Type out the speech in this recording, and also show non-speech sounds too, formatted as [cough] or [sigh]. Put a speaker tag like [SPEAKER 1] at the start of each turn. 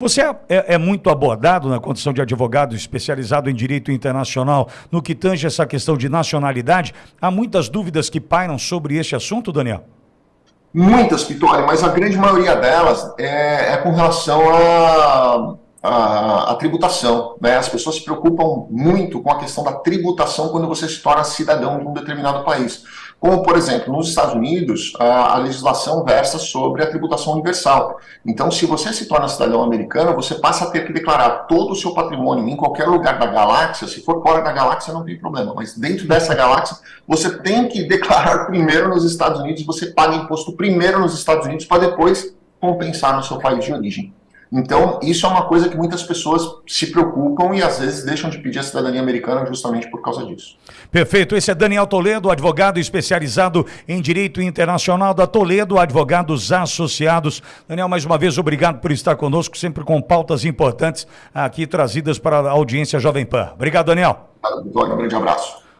[SPEAKER 1] Você é, é, é, muito abordado na condição de advogado especializado em direito internacional no que tange essa questão de nacionalidade. Há muitas dúvidas que pairam sobre este assunto, Daniel?
[SPEAKER 2] Muitas, Pitori, mas a grande maioria delas é, é com relação a a, a, tributação. Né? As pessoas se preocupam muito com a questão da tributação quando você se torna cidadão de um determinado país. Como, por exemplo, nos Estados Unidos, a, a legislação versa sobre a tributação universal. Então, se você se torna cidadão americano, você passa a ter que declarar todo o seu patrimônio em qualquer lugar da galáxia. Se for fora da galáxia, não tem problema, mas dentro dessa galáxia, você tem que [laughs] declarar primeiro nos Estados Unidos, você paga imposto primeiro nos Estados Unidos para depois compensar no seu país de origem. Então, isso é uma coisa que muitas pessoas se preocupam e às vezes deixam de pedir a cidadania americana justamente por causa disso.
[SPEAKER 1] Perfeito. Esse é Daniel Toledo, advogado especializado em direito internacional da Toledo, advogados associados. Daniel, mais uma vez, obrigado por estar conosco, sempre com pautas importantes aqui trazidas para a audiência Jovem Pan. Obrigado, Daniel.
[SPEAKER 2] Um grande abraço.